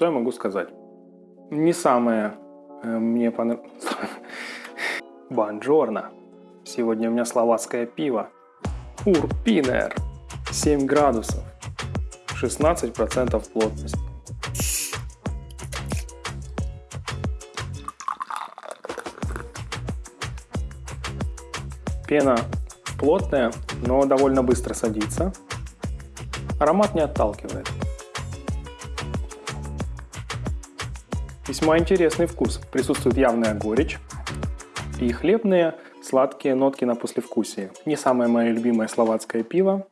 Что я могу сказать? Не самое э, мне понравилось... Бонжорно. Сегодня у меня словацкое пиво. Урпинер. 7 градусов. 16% плотности. Пена плотная, но довольно быстро садится. Аромат не отталкивает. Весьма интересный вкус. Присутствует явная горечь и хлебные сладкие нотки на послевкусии. Не самое мое любимое словацкое пиво,